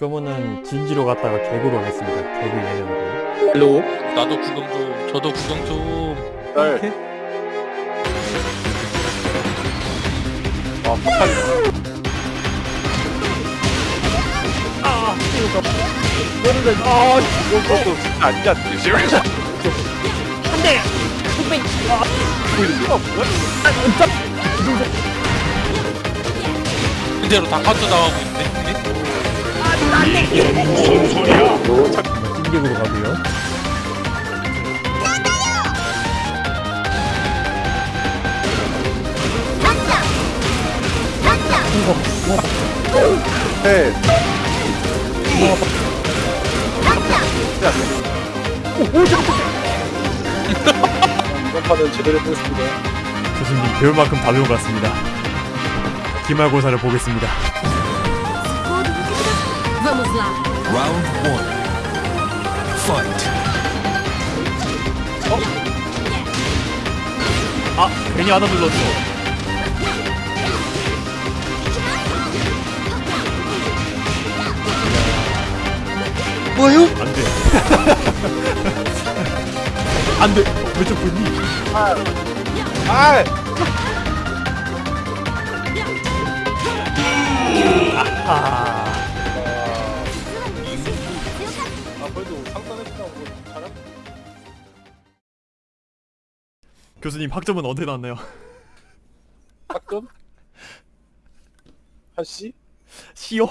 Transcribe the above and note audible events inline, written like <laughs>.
그러면은 진지로 갔다가 개그로 하겠습니다. 개그 예능으로. hello 나도 구경 좀 저도 구경 좀날 아, 폭탄. 아, 이것도 진짜 아니야. serious? 그대로 다 카운터 당하고 있 네 찐개구로 가고요. 네. 이번 판은 제대로 보겠습니다. 교수님 배울 만큼 다 배운 것 같습니다. 기말고사를 보겠습니다. Vamos lá. Round one. Fight. 아 괜히 하나 눌렀어. 뭐요? 안 돼. <laughs> 안 돼. 왜저 보니? 아! 아. 아, 그래도 상단했다고 잘한 교수님 학점은 언제 나왔나요? 가끔? <laughs> 한 씨? 시오?